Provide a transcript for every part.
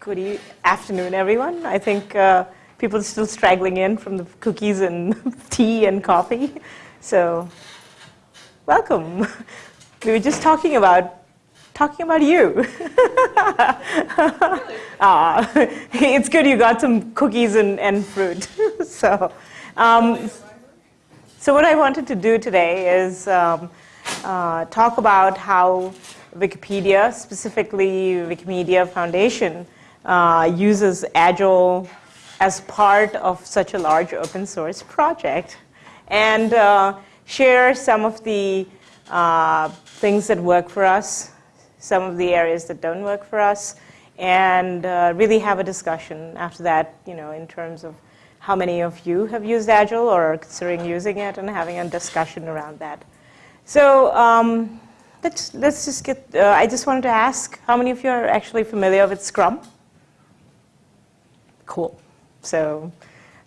Good afternoon, everyone. I think uh, people are still straggling in from the cookies and tea and coffee. So, welcome. We were just talking about talking about you. uh, it's good you got some cookies and, and fruit. so, um, so what I wanted to do today is um, uh, talk about how Wikipedia, specifically Wikimedia Foundation, uh, uses Agile as part of such a large open source project and uh, share some of the uh, things that work for us, some of the areas that don't work for us, and uh, really have a discussion after that, you know, in terms of how many of you have used Agile or are considering using it and having a discussion around that. So um, let's, let's just get, uh, I just wanted to ask, how many of you are actually familiar with Scrum? Cool. So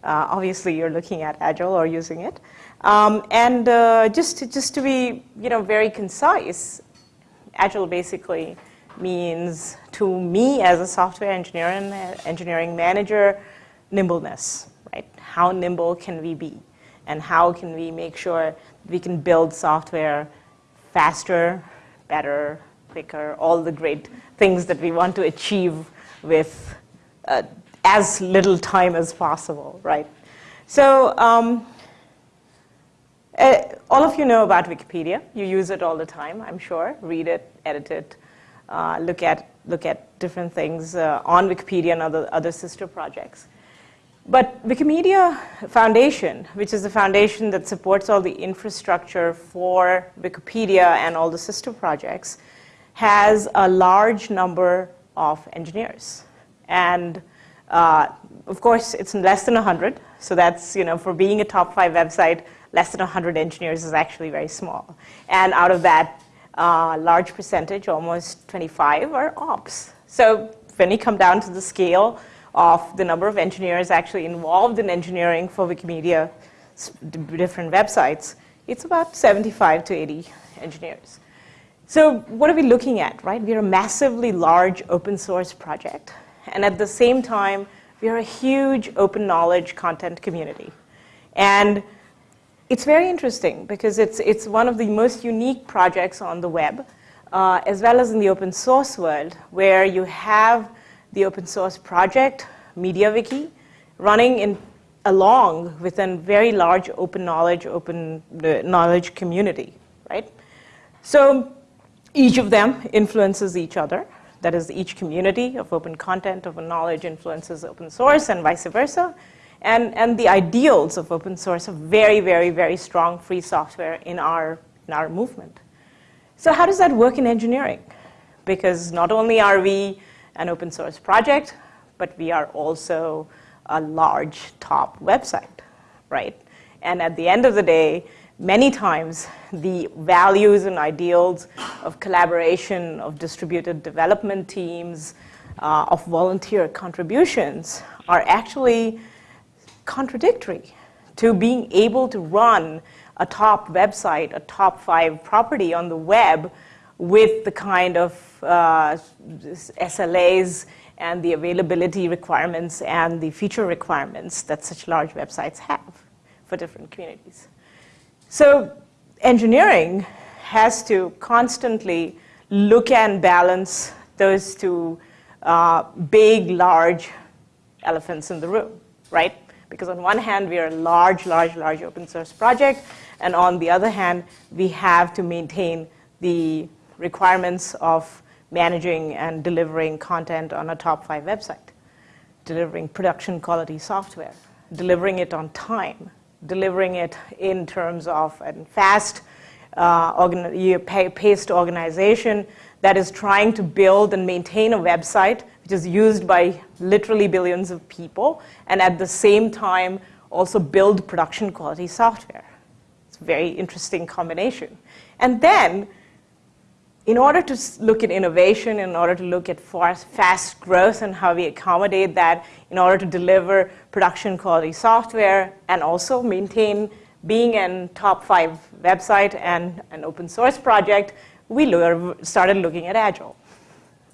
uh, obviously you're looking at Agile or using it. Um, and uh, just, to, just to be you know, very concise, Agile basically means to me as a software engineer and engineering manager, nimbleness, right? How nimble can we be? And how can we make sure we can build software faster, better, quicker, all the great things that we want to achieve with uh, as little time as possible, right? So um, uh, all of you know about Wikipedia. You use it all the time, I'm sure. Read it, edit it, uh, look, at, look at different things uh, on Wikipedia and other, other sister projects. But Wikimedia Foundation, which is the foundation that supports all the infrastructure for Wikipedia and all the sister projects, has a large number of engineers. And uh, of course, it's less than 100. So that's, you know, for being a top five website, less than 100 engineers is actually very small. And out of that, uh, large percentage, almost 25, are ops. So when you come down to the scale of the number of engineers actually involved in engineering for Wikimedia, different websites, it's about 75 to 80 engineers. So what are we looking at, right? We're a massively large open source project. And at the same time, we are a huge open knowledge content community. And it's very interesting because it's, it's one of the most unique projects on the web, uh, as well as in the open source world, where you have the open source project, MediaWiki, running in, along with a very large open knowledge, open uh, knowledge community, right? So each of them influences each other. That is, each community of open content, open knowledge influences open source and vice versa. And, and the ideals of open source are very, very, very strong free software in our, in our movement. So how does that work in engineering? Because not only are we an open source project, but we are also a large top website, right? And at the end of the day, many times the values and ideals of collaboration, of distributed development teams, uh, of volunteer contributions are actually contradictory to being able to run a top website, a top five property on the web with the kind of uh, SLAs and the availability requirements and the feature requirements that such large websites have for different communities. So engineering has to constantly look and balance those two uh, big, large elephants in the room, right? Because on one hand, we are a large, large, large open source project, and on the other hand, we have to maintain the requirements of managing and delivering content on a top five website, delivering production quality software, delivering it on time, delivering it in terms of a fast, uh, paced organization that is trying to build and maintain a website which is used by literally billions of people, and at the same time also build production quality software. It's a very interesting combination. And then, in order to look at innovation, in order to look at fast growth and how we accommodate that, in order to deliver production quality software and also maintain being a top five website and an open source project, we started looking at Agile.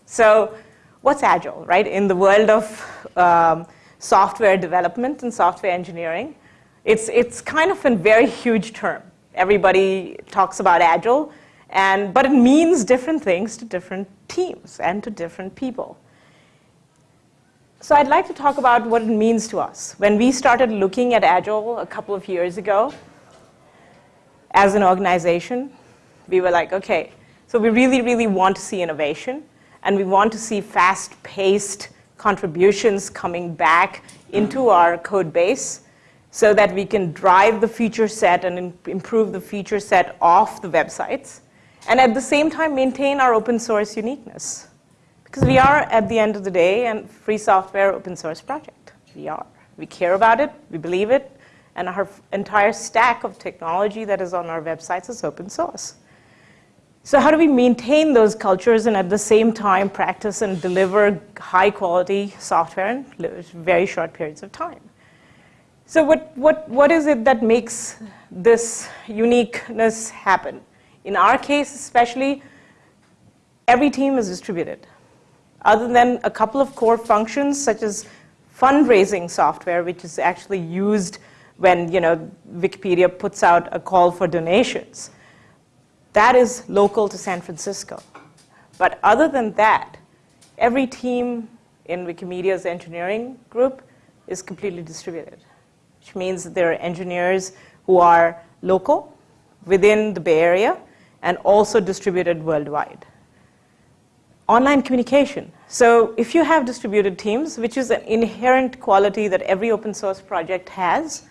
So what's Agile, right? In the world of um, software development and software engineering, it's, it's kind of a very huge term. Everybody talks about Agile, and, but it means different things to different teams and to different people. So I'd like to talk about what it means to us. When we started looking at Agile a couple of years ago, as an organization, we were like, okay, so we really, really want to see innovation, and we want to see fast-paced contributions coming back into our code base so that we can drive the feature set and improve the feature set off the websites, and at the same time maintain our open source uniqueness. Because we are, at the end of the day, a free software open source project. We are. We care about it, we believe it, and our entire stack of technology that is on our websites is open source. So how do we maintain those cultures and at the same time practice and deliver high quality software in very short periods of time? So what, what, what is it that makes this uniqueness happen? In our case especially, every team is distributed. Other than a couple of core functions such as fundraising software, which is actually used when you know, Wikipedia puts out a call for donations. That is local to San Francisco. But other than that, every team in Wikimedia's engineering group is completely distributed, which means that there are engineers who are local within the Bay Area and also distributed worldwide. Online communication. So if you have distributed teams, which is an inherent quality that every open source project has,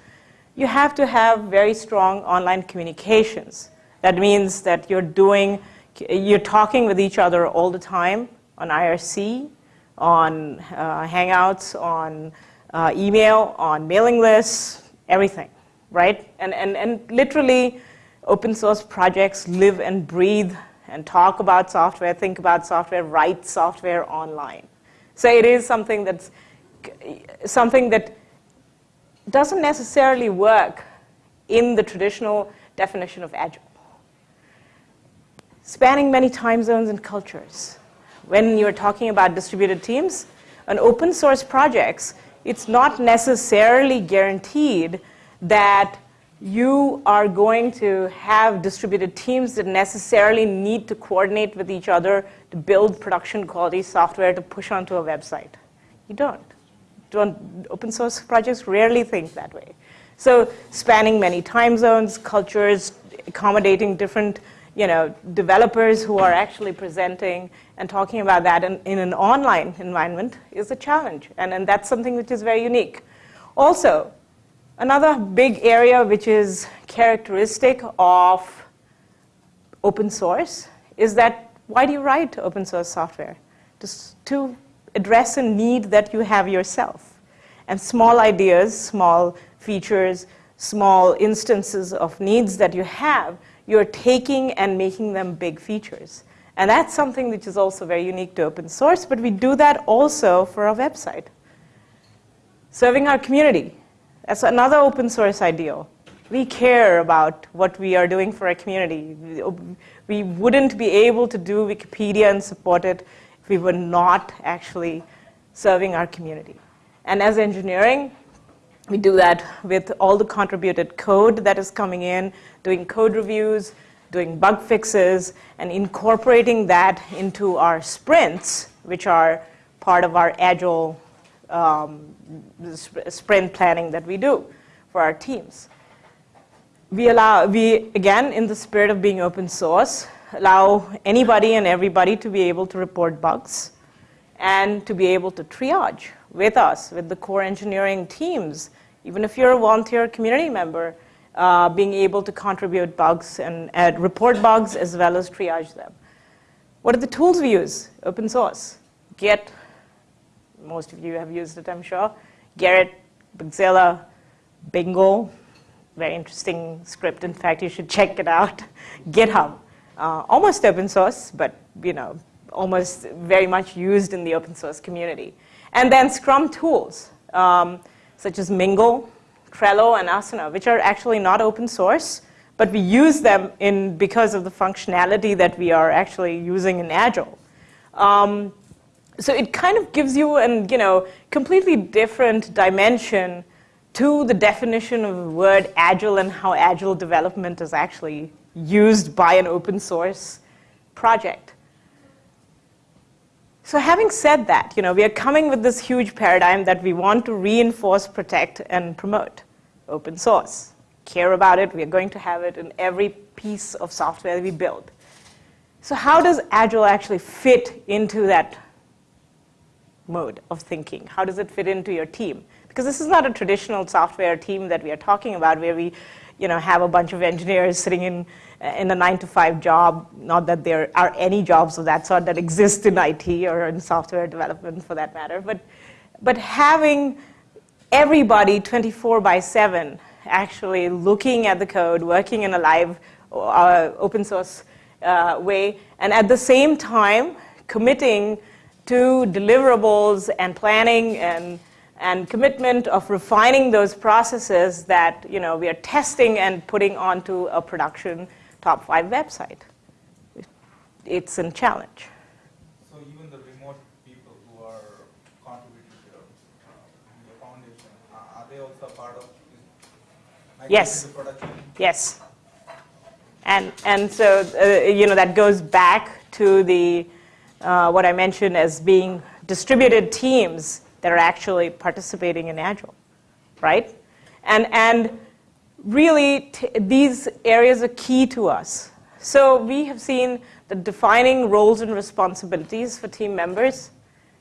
you have to have very strong online communications. That means that you're doing, you're talking with each other all the time on IRC, on uh, Hangouts, on uh, email, on mailing lists, everything, right? And, and, and literally, open source projects live and breathe and talk about software, think about software, write software online. So it is something that's something that doesn't necessarily work in the traditional definition of agile. Spanning many time zones and cultures. When you're talking about distributed teams, and open source projects, it's not necessarily guaranteed that you are going to have distributed teams that necessarily need to coordinate with each other to build production quality software to push onto a website. You don't open source projects rarely think that way. So spanning many time zones, cultures, accommodating different you know, developers who are actually presenting and talking about that in, in an online environment is a challenge. And, and that's something which is very unique. Also, another big area which is characteristic of open source is that why do you write open source software? Just to address a need that you have yourself. And small ideas, small features, small instances of needs that you have, you're taking and making them big features. And that's something which is also very unique to open source, but we do that also for our website. Serving our community. That's another open source ideal. We care about what we are doing for our community. We wouldn't be able to do Wikipedia and support it if we were not actually serving our community. And as engineering, we do that with all the contributed code that is coming in, doing code reviews, doing bug fixes, and incorporating that into our sprints, which are part of our agile um, sprint planning that we do for our teams. We allow, we, again, in the spirit of being open source, allow anybody and everybody to be able to report bugs and to be able to triage with us, with the core engineering teams, even if you're a volunteer community member, uh, being able to contribute bugs and uh, report bugs as well as triage them. What are the tools we use? Open source. Git, most of you have used it, I'm sure. Gerrit, Bugzilla, Bingle, very interesting script. In fact, you should check it out. GitHub uh, almost open source, but you know, almost very much used in the open source community. And then Scrum tools, um, such as Mingle, Trello, and Asana, which are actually not open source, but we use them in, because of the functionality that we are actually using in Agile. Um, so it kind of gives you an you know completely different dimension to the definition of the word agile and how agile development is actually used by an open source project. So having said that, you know, we are coming with this huge paradigm that we want to reinforce, protect, and promote open source. Care about it, we are going to have it in every piece of software we build. So how does Agile actually fit into that mode of thinking? How does it fit into your team? Because this is not a traditional software team that we are talking about where we you know, have a bunch of engineers sitting in, in a nine to five job. Not that there are any jobs of that sort that exist in IT or in software development for that matter. But, but having everybody 24 by 7 actually looking at the code, working in a live uh, open source uh, way, and at the same time committing to deliverables and planning and, and commitment of refining those processes that you know, we are testing and putting onto a production top five website. It's a challenge. So even the remote people who are contributing to uh, the foundation, uh, are they also part of yes. Yes. And, and so, uh, you know, that goes back to the uh, what I mentioned as being distributed teams that are actually participating in Agile, right? And, and really, these areas are key to us. So we have seen the defining roles and responsibilities for team members,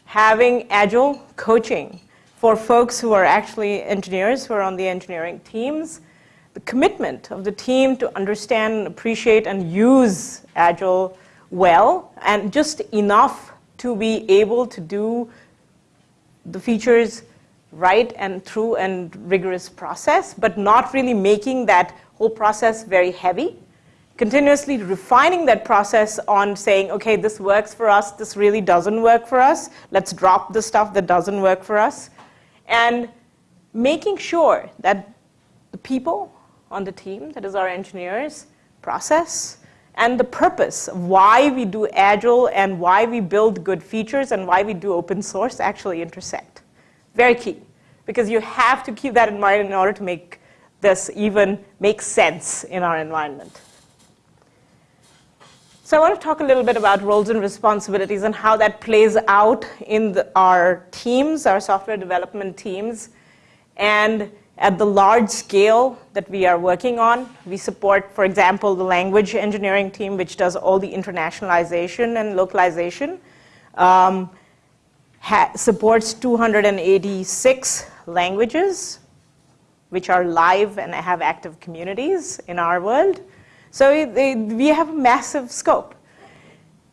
having Agile coaching for folks who are actually engineers, who are on the engineering teams, the commitment of the team to understand, appreciate, and use Agile well and just enough to be able to do the features right and through and rigorous process, but not really making that whole process very heavy. Continuously refining that process on saying, okay, this works for us, this really doesn't work for us, let's drop the stuff that doesn't work for us. And making sure that the people on the team, that is our engineers, process, and the purpose of why we do Agile and why we build good features and why we do open source actually intersect. Very key, because you have to keep that in mind in order to make this even make sense in our environment. So I want to talk a little bit about roles and responsibilities and how that plays out in the, our teams, our software development teams, and at the large scale that we are working on, we support, for example, the language engineering team, which does all the internationalization and localization, um, supports 286 languages, which are live and have active communities in our world. So they, we have a massive scope.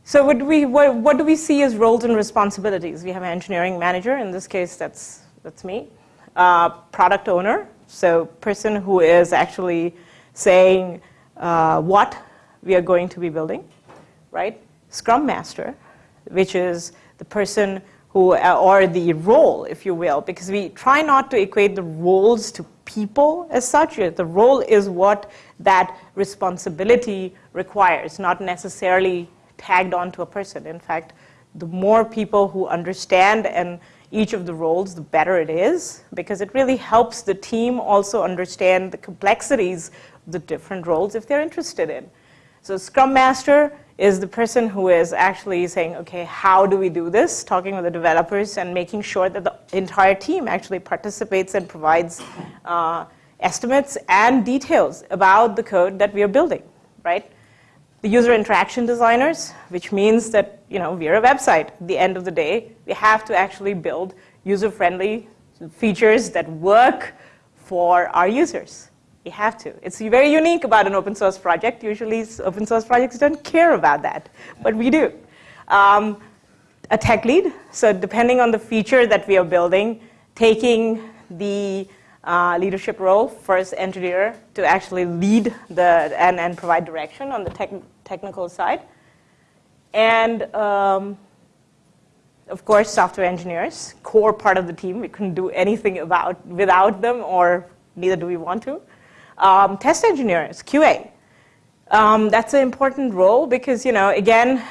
So what do, we, what, what do we see as roles and responsibilities? We have an engineering manager. In this case, that's, that's me uh, product owner, so person who is actually saying uh, what we are going to be building, right? Scrum Master, which is the person who, uh, or the role, if you will, because we try not to equate the roles to people as such. The role is what that responsibility requires, not necessarily tagged onto a person. In fact, the more people who understand and each of the roles, the better it is, because it really helps the team also understand the complexities of the different roles if they're interested in. So Scrum Master is the person who is actually saying, okay, how do we do this? Talking with the developers and making sure that the entire team actually participates and provides uh, estimates and details about the code that we are building, right? The user interaction designers, which means that you know, we're a website. At the end of the day, we have to actually build user-friendly features that work for our users. We have to. It's very unique about an open source project. Usually open source projects don't care about that, but we do. Um, a tech lead, so depending on the feature that we are building, taking the uh, leadership role, first engineer to actually lead the, and, and provide direction on the tech, technical side. And um, of course, software engineers, core part of the team. We couldn't do anything about, without them, or neither do we want to. Um, test engineers, QA. Um, that's an important role because, you know, again,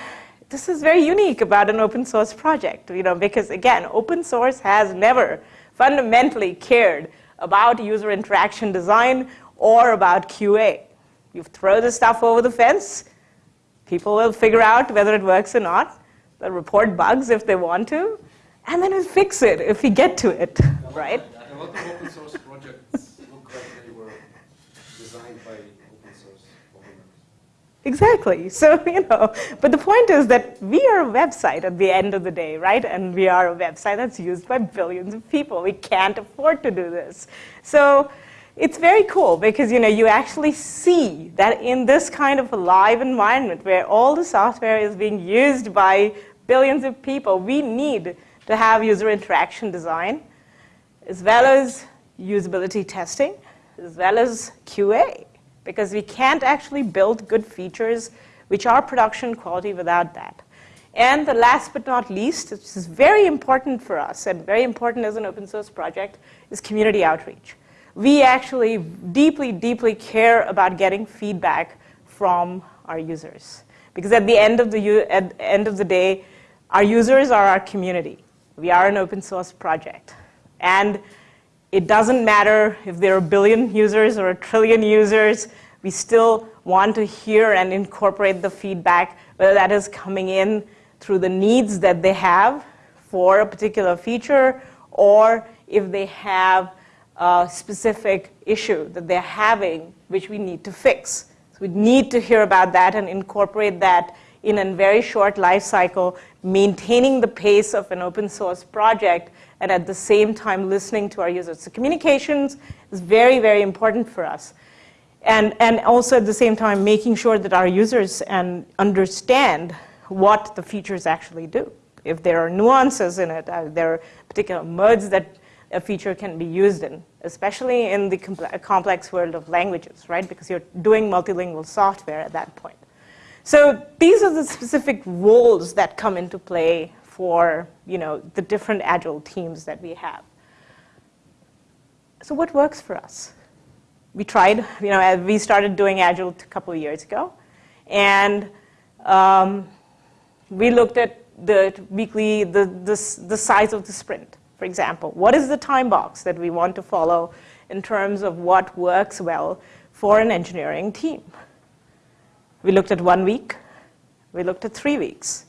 this is very unique about an open source project, you know, because again, open source has never fundamentally cared about user interaction design or about QA. You throw the stuff over the fence, people will figure out whether it works or not. They'll report bugs if they want to, and then we'll fix it if we get to it, right? A lot of open source projects look like they were designed by open source programmers. Exactly. So, you know, but the point is that we are a website at the end of the day, right? And we are a website that's used by billions of people. We can't afford to do this. So it's very cool because, you know, you actually see that in this kind of a live environment where all the software is being used by billions of people, we need to have user interaction design as well as usability testing, as well as QA because we can't actually build good features which are production quality without that. And the last but not least, which is very important for us and very important as an open source project, is community outreach. We actually deeply, deeply care about getting feedback from our users. Because at the end of the, at the, end of the day, our users are our community. We are an open source project. And it doesn't matter if there are a billion users or a trillion users, we still want to hear and incorporate the feedback, whether that is coming in through the needs that they have for a particular feature, or if they have a specific issue that they're having which we need to fix. So we need to hear about that and incorporate that in a very short life cycle, maintaining the pace of an open source project and at the same time listening to our users. So communications is very, very important for us. And, and also at the same time making sure that our users and understand what the features actually do. If there are nuances in it, uh, there are particular modes that a feature can be used in, especially in the complex world of languages, right? Because you're doing multilingual software at that point. So these are the specific roles that come into play for you know, the different agile teams that we have. So what works for us? We tried, you know, we started doing agile a couple of years ago, and um, we looked at the weekly, the, the, the size of the sprint, for example. What is the time box that we want to follow in terms of what works well for an engineering team? We looked at one week. We looked at three weeks.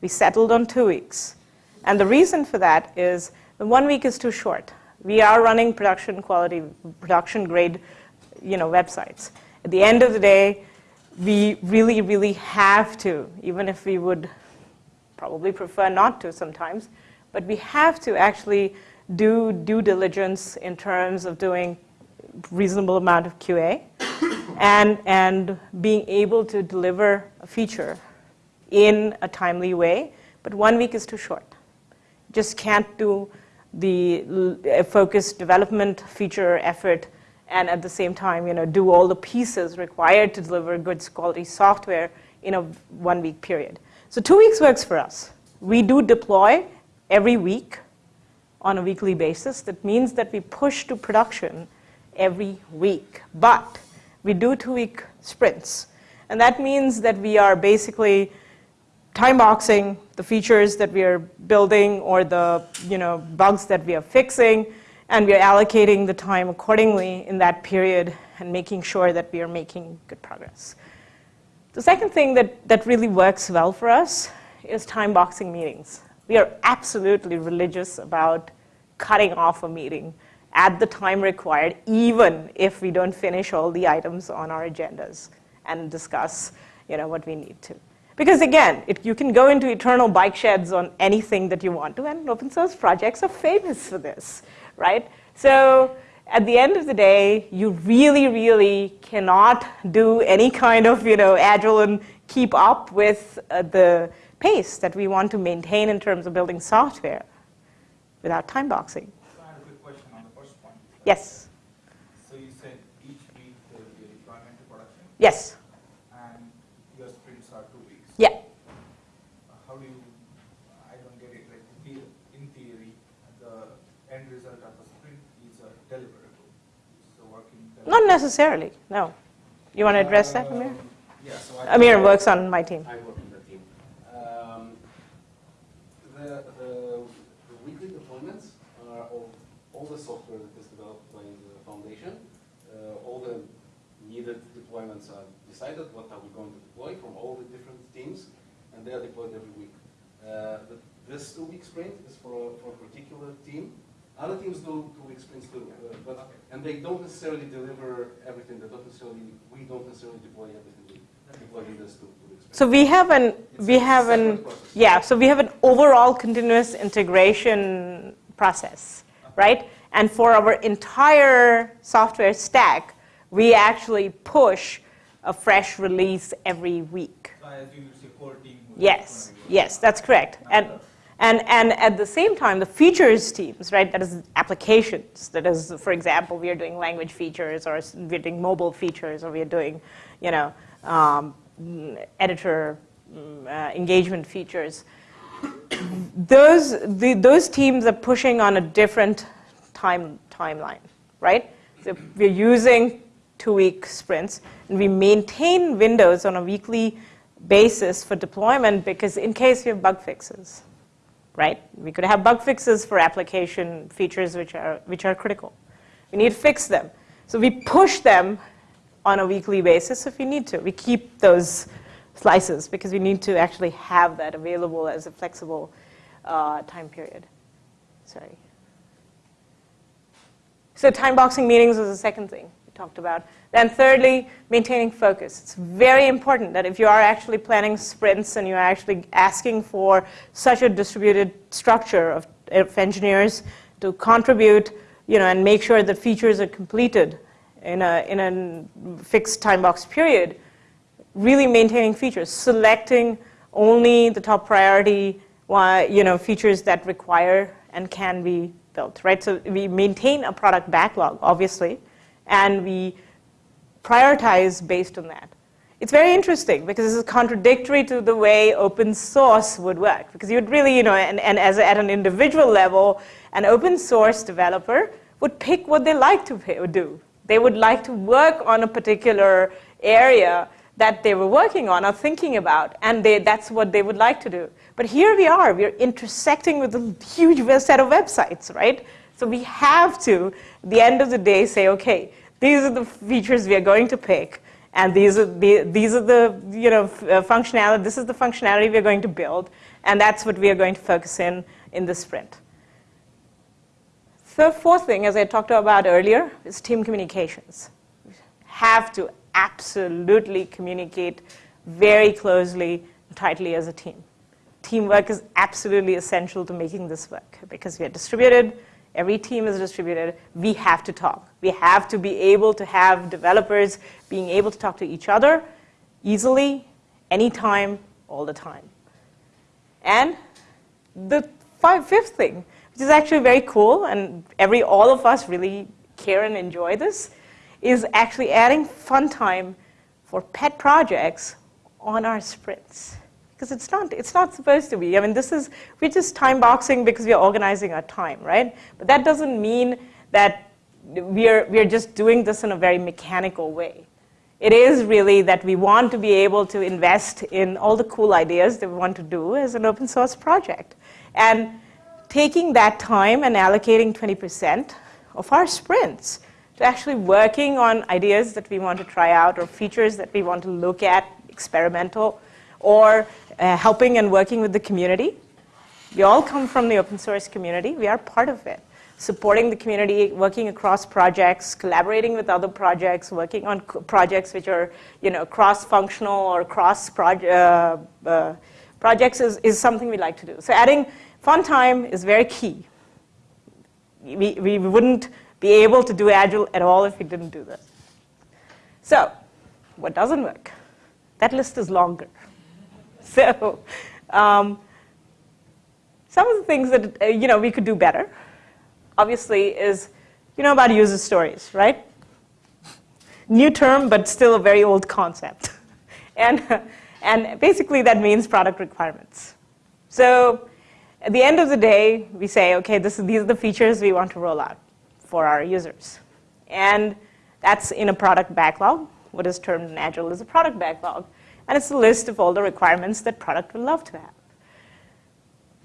We settled on two weeks. And the reason for that is the one week is too short. We are running production quality, production grade you know, websites. At the end of the day, we really, really have to, even if we would probably prefer not to sometimes, but we have to actually do due diligence in terms of doing reasonable amount of QA and, and being able to deliver a feature in a timely way, but one week is too short. Just can't do the focused development feature effort and at the same time, you know, do all the pieces required to deliver good quality software in a one week period. So two weeks works for us. We do deploy every week on a weekly basis. That means that we push to production every week. But we do two week sprints. And that means that we are basically time boxing the features that we are building or the you know, bugs that we are fixing, and we are allocating the time accordingly in that period and making sure that we are making good progress. The second thing that, that really works well for us is time boxing meetings. We are absolutely religious about cutting off a meeting at the time required, even if we don't finish all the items on our agendas and discuss you know, what we need to. Because again, it, you can go into eternal bike sheds on anything that you want to, and open source projects are famous for this, right? So at the end of the day, you really, really cannot do any kind of, you know, agile and keep up with uh, the pace that we want to maintain in terms of building software without time boxing. So I have a quick question on the first point. Yes. So you said each week there will be a deployment to production? Yes. And your sprints are two weeks? Yeah. How do you, I don't get it, like in theory, the end result of a sprint is a deliverable. A working deliverable. Not necessarily, no. You want to uh, address that, Amir? Yeah, so Amir works on my team. I work the, the, weekly deployments are of all the software that is developed by the foundation. Uh, all the needed deployments are decided, what are we going to deploy from all the different teams, and they are deployed every week. Uh, the, this two-week sprint is for, for a particular team. Other teams do two-week sprints too, uh, but, and they don't necessarily deliver everything. They don't necessarily, we don't necessarily deploy everything we deploy in this two so we have an, we have an, yeah, so we have an overall continuous integration process, right? And for our entire software stack, we actually push a fresh release every week. Yes, yes, that's correct. And, and, and at the same time, the features teams, right, that is applications, that is, for example, we are doing language features, or we're doing mobile features, or we are doing, you know, um, editor mm, uh, engagement features. Those, the, those teams are pushing on a different time, timeline, right? So we're using two-week sprints, and we maintain windows on a weekly basis for deployment because in case we have bug fixes, right? We could have bug fixes for application features which are, which are critical. We need to fix them. So we push them on a weekly basis if we need to. We keep those slices because we need to actually have that available as a flexible uh, time period. Sorry. So time boxing meetings was the second thing we talked about. Then thirdly, maintaining focus. It's very important that if you are actually planning sprints and you're actually asking for such a distributed structure of, of engineers to contribute, you know, and make sure that features are completed in a, in a fixed time box period, really maintaining features, selecting only the top priority you know, features that require and can be built, right? So we maintain a product backlog, obviously, and we prioritize based on that. It's very interesting because this is contradictory to the way open source would work. Because you'd really, you know, and, and as at an individual level, an open source developer would pick what they like to do. They would like to work on a particular area that they were working on or thinking about, and they, that's what they would like to do. But here we are, we're intersecting with a huge set of websites, right? So we have to, at the end of the day, say, okay, these are the features we are going to pick, and these are the, these are the you know, uh, functionality, this is the functionality we are going to build, and that's what we are going to focus in in the sprint. The fourth thing, as I talked about earlier, is team communications. You have to absolutely communicate very closely and tightly as a team. Teamwork is absolutely essential to making this work because we are distributed, every team is distributed, we have to talk. We have to be able to have developers being able to talk to each other easily, anytime, all the time. And the five, fifth thing, which is actually very cool, and every all of us really care and enjoy this, is actually adding fun time for pet projects on our sprints. Because it's not, it's not supposed to be. I mean, this is, we're just time boxing because we're organizing our time, right? But that doesn't mean that we're, we're just doing this in a very mechanical way. It is really that we want to be able to invest in all the cool ideas that we want to do as an open source project. And taking that time and allocating 20% of our sprints to actually working on ideas that we want to try out or features that we want to look at, experimental, or uh, helping and working with the community. We all come from the open source community. We are part of it. Supporting the community, working across projects, collaborating with other projects, working on projects which are, you know, cross-functional or cross proje- uh, uh, projects is, is something we like to do. So adding fun time is very key. We, we wouldn't be able to do Agile at all if we didn't do this. So, what doesn't work? That list is longer. So, um, some of the things that uh, you know we could do better, obviously, is you know about user stories, right? New term, but still a very old concept, and and basically that means product requirements. So, at the end of the day, we say, okay, this these are the features we want to roll out for our users, and that's in a product backlog. What is termed in Agile is a product backlog. And it's a list of all the requirements that product would love to have.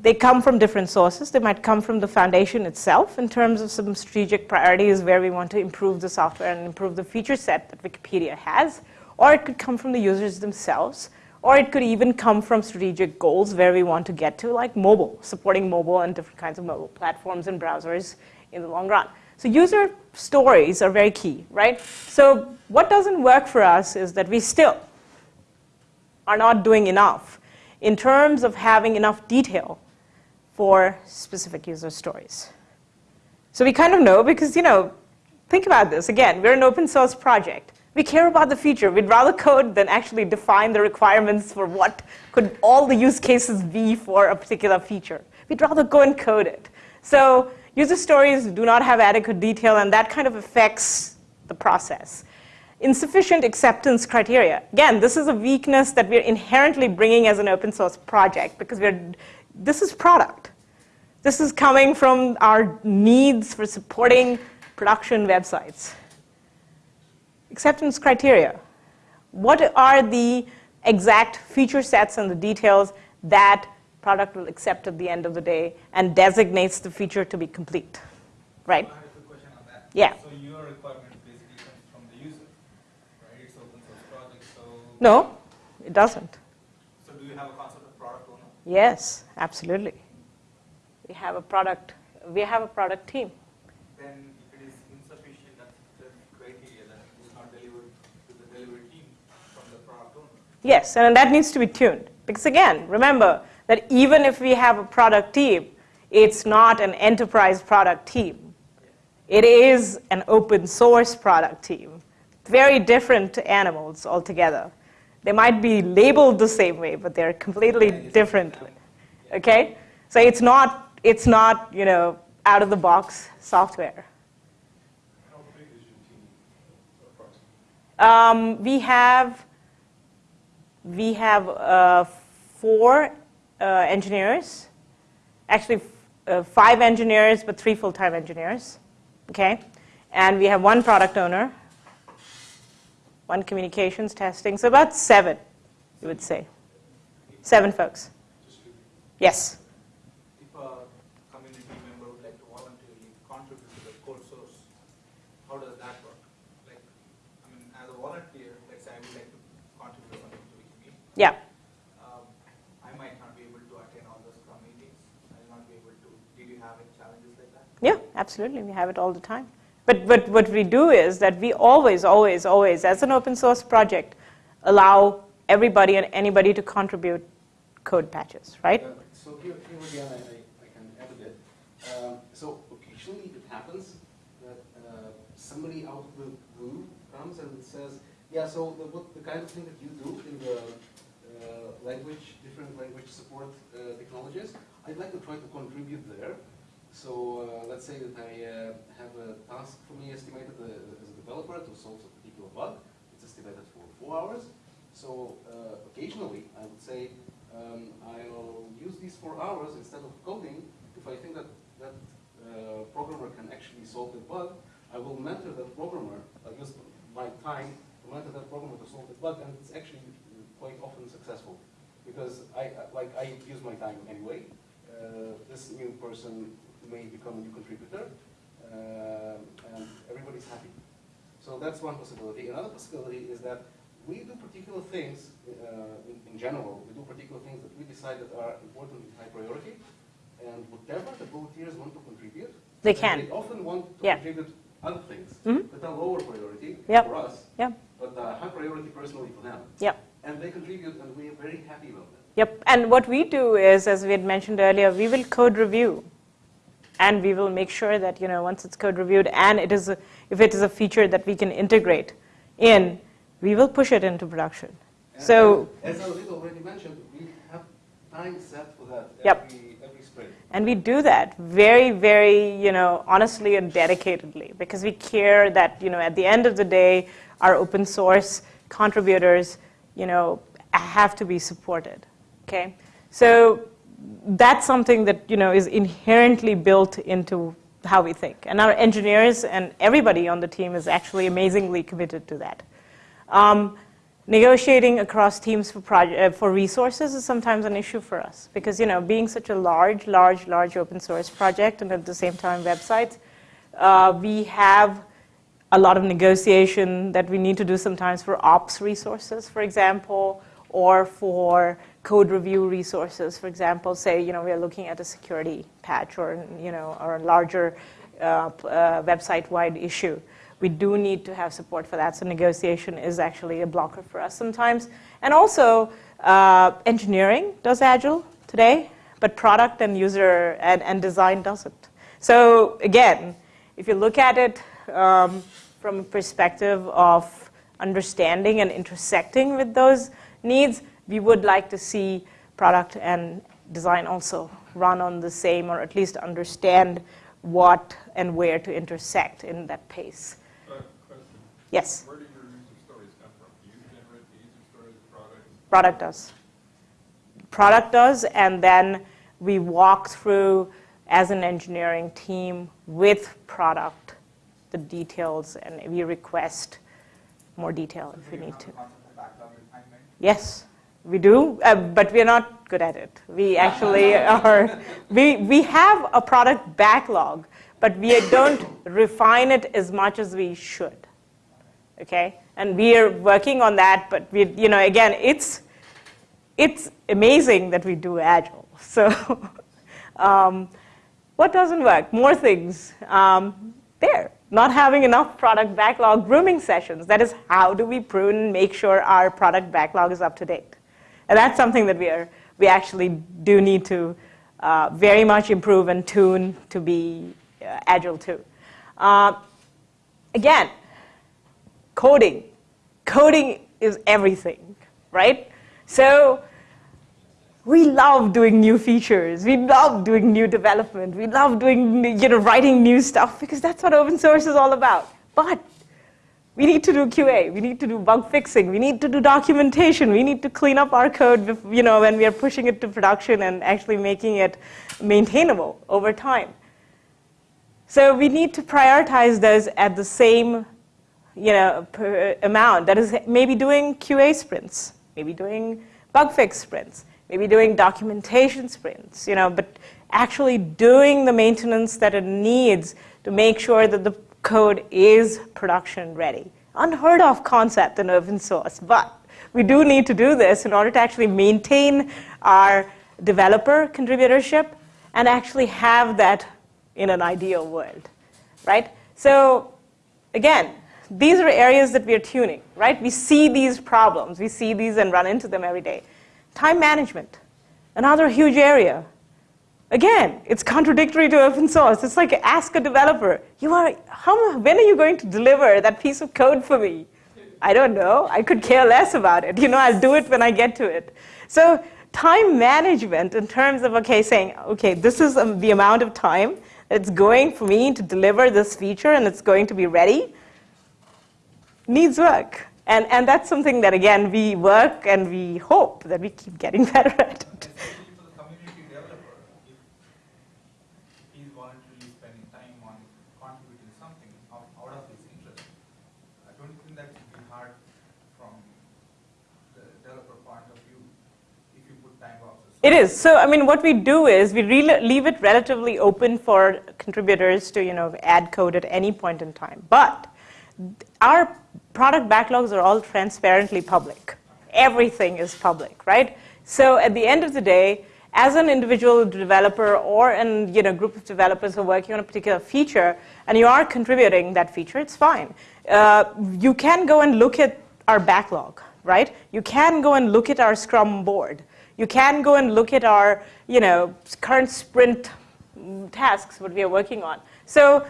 they come from different sources. They might come from the foundation itself in terms of some strategic priorities where we want to improve the software and improve the feature set that Wikipedia has. Or it could come from the users themselves. Or it could even come from strategic goals where we want to get to, like mobile, supporting mobile and different kinds of mobile platforms and browsers in the long run. So user stories are very key, right? So what doesn't work for us is that we still are not doing enough in terms of having enough detail for specific user stories. So we kind of know because, you know, think about this. Again, we're an open source project. We care about the feature. We'd rather code than actually define the requirements for what could all the use cases be for a particular feature. We'd rather go and code it. So user stories do not have adequate detail, and that kind of affects the process. Insufficient acceptance criteria. Again, this is a weakness that we're inherently bringing as an open source project because we're, this is product. This is coming from our needs for supporting production websites acceptance criteria. What are the exact feature sets and the details that product will accept at the end of the day and designates the feature to be complete, right? I have a question on that. Yeah. So your requirement basically comes from the user, right? It's open source project, so. No, it doesn't. So do you have a concept of product owner? Yes, absolutely. We have a product, we have a product team. Then if it is insufficient acceptance criteria, then it is not delivered to the delivery team from the product owner. Yes, and that needs to be tuned. Because again, remember that even if we have a product team, it's not an enterprise product team. It is an open source product team. Very different animals altogether. They might be labeled the same way, but they're completely different. Okay? So it's not, it's not, you know, out of the box software. How big is your team approximately? Um, we have we have uh, four uh, engineers, actually uh, five engineers, but three full-time engineers. Okay, and we have one product owner, one communications testing, so about seven, you would say, seven folks. Yes. If a community member would like to voluntarily contribute to the code source, how does that work? Like, I mean, as a volunteer, let's say I would like to contribute something to Wikimedia. Yeah. Um, I might not be able to attend all those Scrum meetings. I will not be able to. Did you have any challenges like that? Yeah, absolutely. We have it all the time. But, but what we do is that we always, always, always, as an open source project, allow everybody and anybody to contribute code patches, right? Uh, So here, here again, I, I I can add a bit. Um, So occasionally it happens that uh, somebody out of the blue comes and says, yeah, so the, what, the kind of thing that you do in the language, different language support uh, technologies, I'd like to try to contribute there. So uh, let's say that I uh, have a task for me estimated uh, as a developer to solve a particular bug. It's estimated for four hours. So uh, occasionally, I would say, um, I'll use these four hours instead of coding. If I think that that uh, programmer can actually solve the bug, I will mentor that programmer. I use my time to mentor that programmer to solve the bug, and it's actually quite often successful because I like I use my time anyway. Uh, this new person may become a new contributor, uh, and everybody's happy. So that's one possibility. Another possibility is that we do particular things uh, in, in general. We do particular things that we decide that are important and high priority, and whatever the volunteers want to contribute, They can. They often want to Yeah. contribute other things Mhm. that are lower priority Yep. for us, Yep. but uh, high priority personally for them. Yep. And they contribute, and we are very happy about that. Yep. And what we do is, as we had mentioned earlier, we will code review. And we will make sure that, you know, once it's code reviewed and it is a, if it is a feature that we can integrate in, we will push it into production. And So, as Alolita already mentioned, we have time set for that Yep. every, every sprint. and we do that very, very, you know, honestly and dedicatedly because we care that, you know, at the end of the day, our open source contributors, you know, have to be supported. Okay? So that's something that, you know, is inherently built into how we think. And our engineers and everybody on the team is actually amazingly committed to that. Um, negotiating across teams for, proje- uh, for resources is sometimes an issue for us because you know being such a large large large open source project and at the same time websites uh, we have a lot of negotiation that we need to do sometimes for ops resources for example or for code review resources for example say you know we are looking at a security patch or you know or a larger uh, uh, website wide issue we do need to have support for that. So negotiation is actually a blocker for us sometimes. And also, uh, engineering does Agile today, but product and user and, and design doesn't. So again, if you look at it um, from a perspective of understanding and intersecting with those needs, we would like to see product and design also run on the same or at least understand what and where to intersect in that pace. Uh, Yes, where do your user stories come from? Do you generate the user stories, product? product does. Product does, and then we walk through as an engineering team with product the details, and we request more detail if we you need to. the concept of backlog refinement? Yes, we do, uh, but we're not good at it. We actually are, we, we have a product backlog, but we don't refine it as much as we should. Okay? And we are working on that, but we, you know, again, it's, it's amazing that we do Agile. So, um, what doesn't work? More things. Um, there, not having enough product backlog grooming sessions. That is, how do we prune and make sure our product backlog is up to date? And that's something that we are, we actually do need to uh, very much improve and tune to be uh, agile too. Uh, again, coding. Coding is everything, right? So we love doing new features. We love doing new development. We love doing, you know, writing new stuff because that's what open source is all about. But we need to do QA. We need to do bug fixing. We need to do documentation. We need to clean up our code, you know, when we are pushing it to production and actually making it maintainable over time. So we need to prioritize those at the same, you know, amount. That is maybe doing QA sprints, maybe doing bug fix sprints, maybe doing documentation sprints, you know, but actually doing the maintenance that it needs to make sure that the code is production ready. Unheard of concept in open source, but we do need to do this in order to actually maintain our developer contributorship and actually have that in an ideal world, right? So again, these are areas that we are tuning, right? We see these problems, we see these and run into them every day. Time management, another huge area. Again, it's contradictory to open source. It's like ask a developer, you are, how, when are you going to deliver that piece of code for me? I don't know. I could care less about it. You know, I'll do it when I get to it. So time management in terms of, okay, saying, okay, this is um, the amount of time it's going for me to deliver this feature and it's going to be ready, needs work. And, and that's something that, again, we work and we hope that we keep getting better at it. Especially for the community developer, if he's voluntarily spending time on contributing something out, out of his interest, I don't think that should be hard from the developer point of view if you put time boxes. It is. So, I mean, what we do is we leave it relatively open for contributors to, you know, add code at any point in time. But our product backlogs are all transparently public. Everything is public, right? So, at the end of the day, as an individual developer or an you know group of developers who are working on a particular feature, and you are contributing that feature, it's fine. Uh, you can go and look at our backlog, right? You can go and look at our Scrum board. You can go and look at our, you know, current sprint tasks, what we are working on. So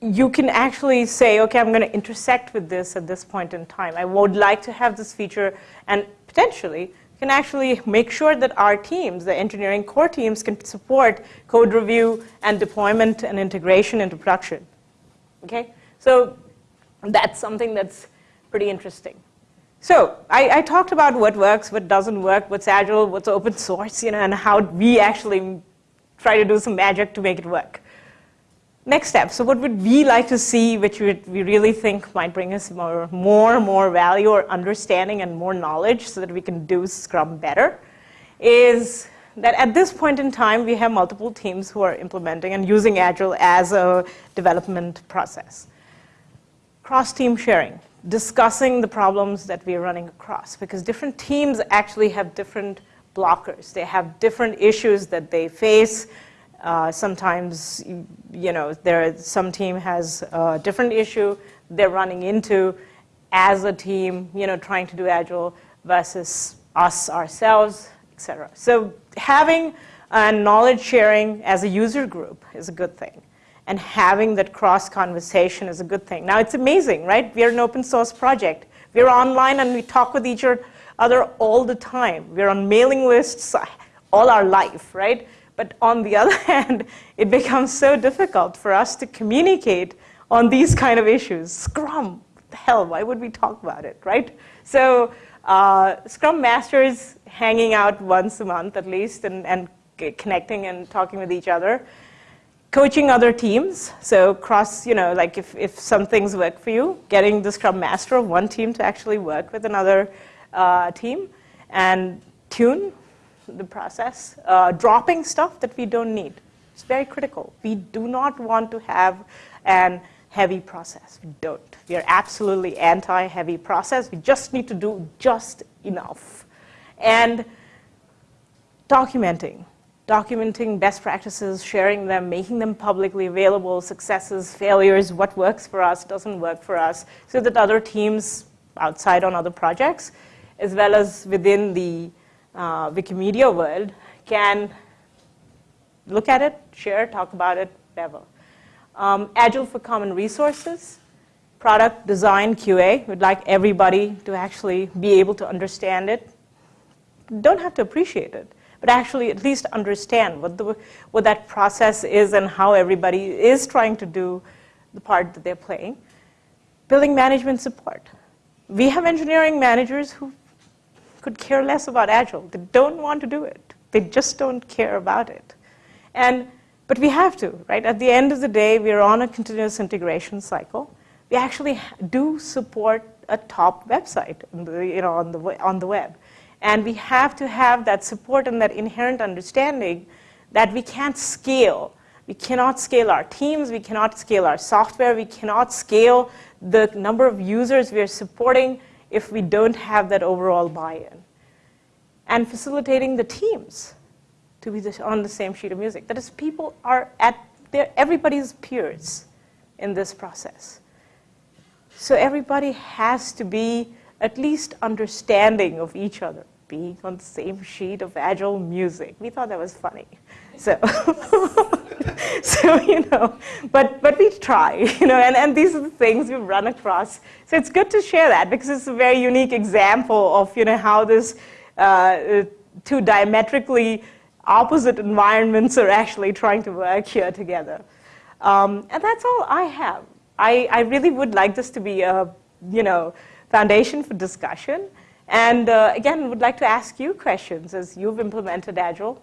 you can actually say, okay, I'm going to intersect with this at this point in time. I would like to have this feature, and potentially can actually make sure that our teams, the engineering core teams, can support code review and deployment and integration into production. Okay, so that's something that's pretty interesting. So I, I, talked about what works, what doesn't work, what's agile, what's open source, you know, and how we actually try to do some magic to make it work. Next step. So what would we like to see, which we, really think might bring us more, more, more value or understanding and more knowledge so that we can do Scrum better, is that at this point in time, we have multiple teams who are implementing and using Agile as a development process. Cross-team sharing, discussing the problems that we are running across, because different teams actually have different blockers. They have different issues that they face. Uh, sometimes, you know, there some team has a different issue they're running into as a team, you know, trying to do Agile versus us ourselves, etc. So having a knowledge sharing as a user group is a good thing. And having that cross conversation is a good thing. Now it's amazing, right? We're an open source project. We're online and we talk with each other all the time. We're on mailing lists all our life, right? But on the other hand, it becomes so difficult for us to communicate on these kind of issues. Scrum, hell, why would we talk about it, right? So uh, Scrum Masters hanging out once a month at least and, and connecting and talking with each other. Coaching other teams, so cross, you know, like if, if some things work for you, getting the Scrum Master of one team to actually work with another uh, team and tune the process, uh, dropping stuff that we don't need. It's very critical. We do not want to have an heavy process. We don't. We are absolutely anti-heavy process. We just need to do just enough. And documenting. Documenting best practices, sharing them, making them publicly available, successes, failures, what works for us, doesn't work for us, so that other teams outside on other projects, as well as within the uh, Wikimedia world, can look at it, share, talk about it, whatever. Um, Agile for common resources, product design QA. We'd like everybody to actually be able to understand it. Don't have to appreciate it, but actually at least understand what, the, what that process is and how everybody is trying to do the part that they're playing. Building management support. We have engineering managers who could care less about Agile. They don't want to do it. They just don't care about it. And but we have to, right? At the end of the day, we're on a continuous integration cycle. We actually do support a top website you know, on, the, on the web. And we have to have that support and that inherent understanding that we can't scale. We cannot scale our teams, we cannot scale our software, we cannot scale the number of users we are supporting if we don't have that overall buy-in. And facilitating the teams to be on the same sheet of music. That is, people are at their, everybody's peers in this process. So everybody has to be at least understanding of each other, being on the same sheet of agile music. We thought that was funny. So, so you know, but, but we try, you know, and, and these are the things we've run across. So it's good to share that because it's a very unique example of, you know, how this uh, two diametrically opposite environments are actually trying to work here together. Um, and that's all I have. I, I, really would like this to be a you know, foundation for discussion. And uh, again, would like to ask you questions as you've implemented Agile.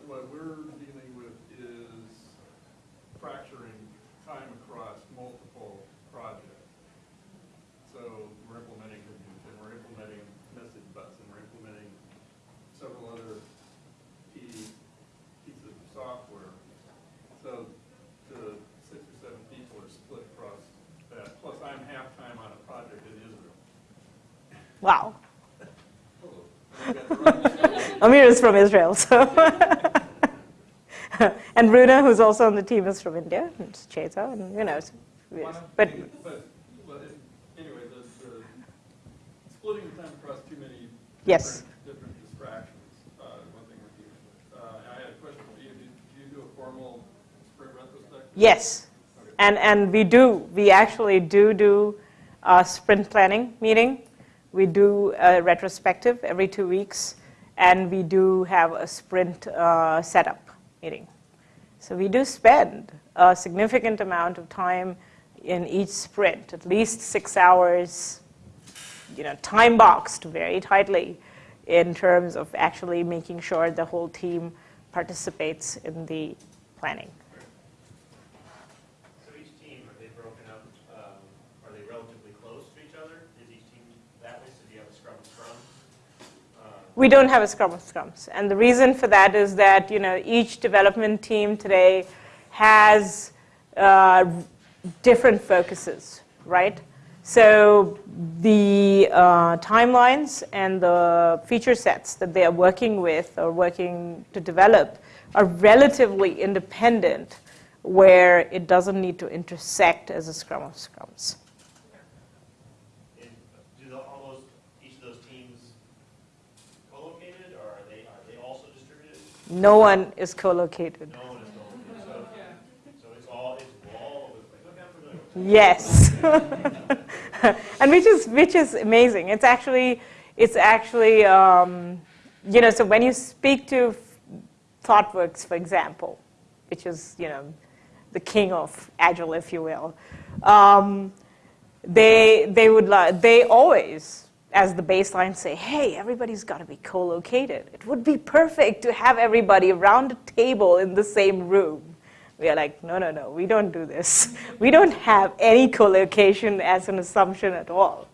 what, we're dealing with is fracturing time across multiple projects. So we're implementing Hadoop, and we're implementing message bus, and we're implementing several other key pieces of software. So the six or seven people are split across that. Plus, I'm half-time on a project in Israel. Wow. Amir is from Israel, so. and Runa, who's also on the team, is from India, and Cheta, and you know, but, but well, anyway, this, uh, splitting the time across too many yes. different, distractions. Uh, one thing with. Uh, I had a question for you. Do, do you do a formal sprint retrospective? Yes, okay. and and we do. We actually do do a sprint planning meeting. We do a retrospective every two weeks, and we do have a sprint uh, setup meeting. So we do spend a significant amount of time in each sprint, at least six hours, you know, time boxed very tightly in terms of actually making sure the whole team participates in the planning. So each team, are they broken up, um, are they relatively close to each other? Is each team that way, so do you have a scrum of scrum? Uh, We don't have a scrum of scrums. And the reason for that is that, you know, each development team today has uh, different focuses, right? So the uh, timelines and the feature sets that they are working with or working to develop are relatively independent where it doesn't need to intersect as a scrum of scrums. And do the, all those, each of those teams co-located, or are they, are they also distributed? No one is co-located. No one is co-located, so, so it's all, it's all over the place. Okay, I'm familiar. Yes. and which is which is amazing. It's actually it's actually um, you know so when you speak to ThoughtWorks, for example, which is you know the king of agile, if you will, um, they they would they always as the baseline say, hey, everybody's got to be co-located. It would be perfect to have everybody around a table in the same room. We are like, no, no, no, we don't do this. We don't have any co-location as an assumption at all.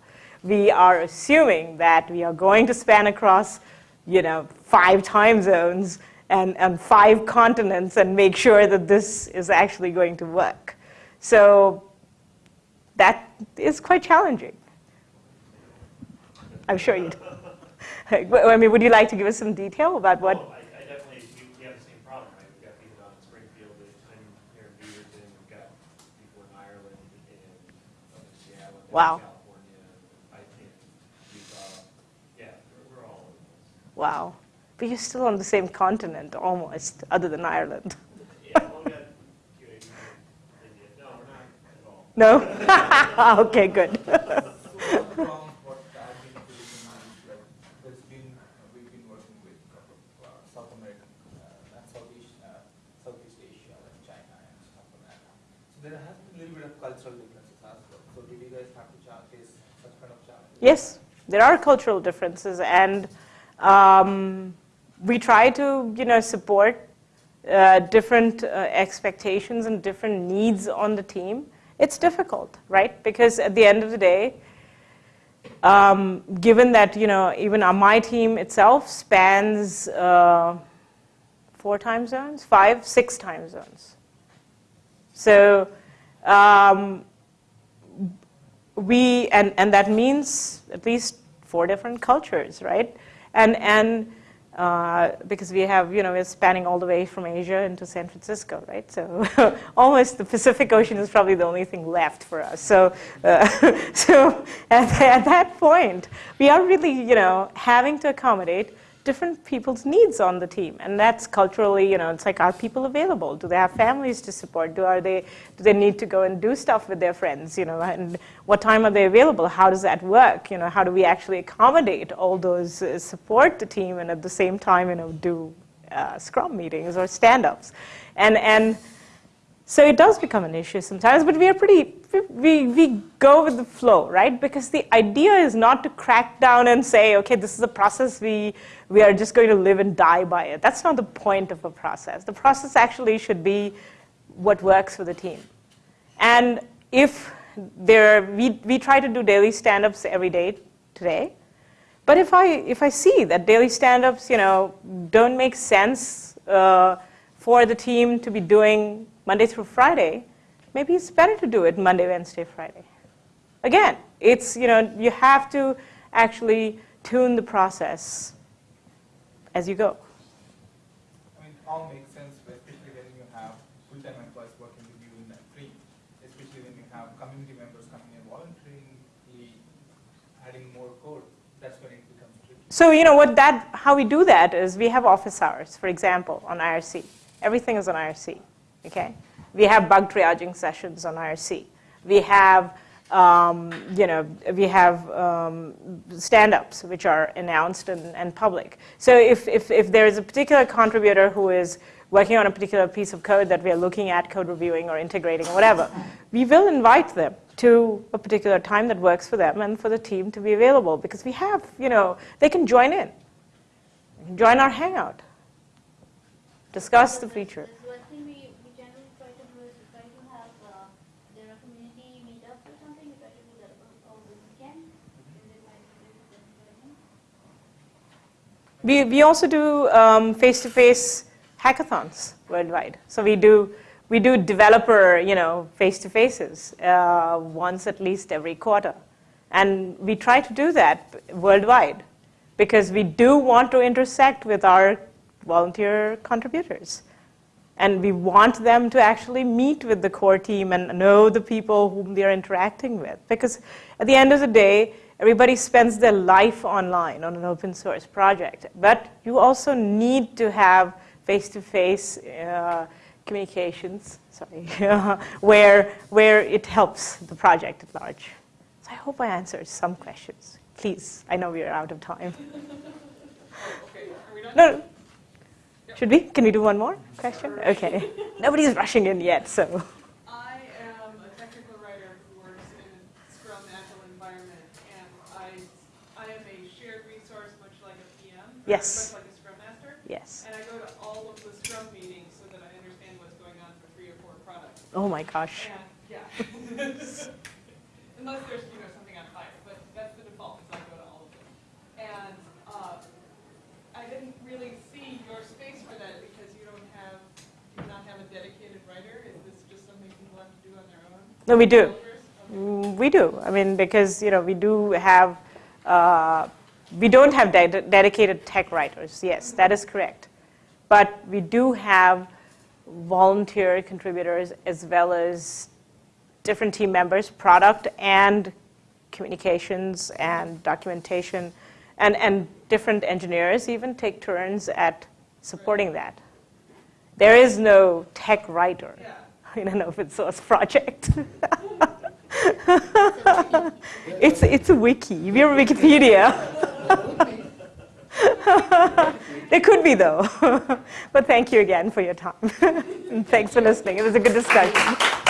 We are assuming that we are going to span across, you know, five time zones and, and five continents and make sure that this is actually going to work. So that is quite challenging. I'm sure you do. I mean, would you like to give us some detail about what? Oh, I, I definitely, we, have the same problem, right? We've got people down in Springfield, time here in Beaverton, we've got people in Ireland, in Seattle, in Wow. California, I think, Utah. Yeah, we're, we're all over the place. Wow. But you're still on the same continent almost, other than Ireland. Yeah, well, we got QAP in India. No, we're not at all. No? okay, good. So one of the problems what I've been facing is like there's been we've been working with a couple of uh, South American uh, and Southeast uh, Southeast Asia like China and stuff like that. So there has been a little bit of cultural differences as well. So did you guys have to cha- face such kind of challenges? Yes, there are cultural differences, and um, we try to, you know, support uh, different uh, expectations and different needs on the team. It's difficult, right? Because at the end of the day, um, given that you know even uh, my team itself spans uh, four time zones, five, six time zones. So um, we and, and that means at least four different cultures, right? And and uh, because we have you know we're spanning all the way from Asia into San Francisco, right? So almost the Pacific Ocean is probably the only thing left for us. So uh, so at, at that point, we are really you know having to accommodate different people's needs on the team. And that's culturally you know it's like are people available? Do they have families to support? Do are they do they need to go and do stuff with their friends you know? And what time are they available? How does that work? You know how do we actually accommodate all those uh, support the team and at the same time you know do uh, scrum meetings or stand-ups? And and so it does become an issue sometimes, but we are pretty, we, we go with the flow, right? Because the idea is not to crack down and say, okay, this is a process, we, we are just going to live and die by it. That's not the point of a process. The process actually should be what works for the team. And if there, we, we try to do daily stand-ups every day today, but if I, if I see that daily stand-ups, you know, don't make sense uh, for the team to be doing Monday through Friday, maybe it's better to do it Monday, Wednesday, Friday. Again, it's, you know, you have to actually tune the process as you go. I mean, all makes sense, especially when you have full-time employees working with you in that team, especially when you have community members coming in voluntarily, adding more code, that's when it becomes tricky. So, you know, what that, how we do that is we have office hours, for example, on IRC. Everything is on IRC, okay? We have bug triaging sessions on IRC. We have, um, you know, we have um, stand-ups which are announced and, and public. So if, if, if there is a particular contributor who is working on a particular piece of code that we are looking at, code reviewing or integrating or whatever, we will invite them to a particular time that works for them and for the team to be available because we have, you know, they can join in, join our hangout, discuss the feature. There's one thing we, we generally try to do is we try to have, uh, there are community meetups or something, we try to do that o- over the weekend. Is it like, is it joining? We, we also do um, face-to-face hackathons worldwide. So we do, we do developer, you know, face-to-faces uh, once at least every quarter. And we try to do that worldwide because we do want to intersect with our volunteer contributors. And we want them to actually meet with the core team and know the people whom they're interacting with. Because at the end of the day, everybody spends their life online on an open source project. But you also need to have face-to-face uh, communications, sorry, where, where it helps the project at large. So I hope I answered some questions. Please, I know we are out of time. Okay, are we done? No, should we? Can we do one more question? Okay. Nobody's rushing in yet, so. I am a technical writer who works in a Scrum Agile environment, and I, I am a shared resource, much like a PM. or Yes. Like a Scrum Master, Yes. and I go to all of the Scrum meetings so that I understand what's going on for three or four products. Oh my gosh. And, yeah. Unless there's, you know, something on fire, but that's the default, is I go to all of them. And, uh, I didn't really see your space for that because you don't have, do not have a dedicated writer? Is this just something people have to do on their own? No, we do. Mm, Okay. We do. I mean, because, you know, we do have, uh, we don't have de- dedicated tech writers. Yes, that is correct. But we do have volunteer contributors as well as different team members, product and communications and documentation, and, and different engineers even take turns at supporting that. There is no tech writer Yeah. in an open source project. it's, it's a wiki. We're Wikipedia. there could be, though. but thank you again for your time. and thanks for listening. It was a good discussion.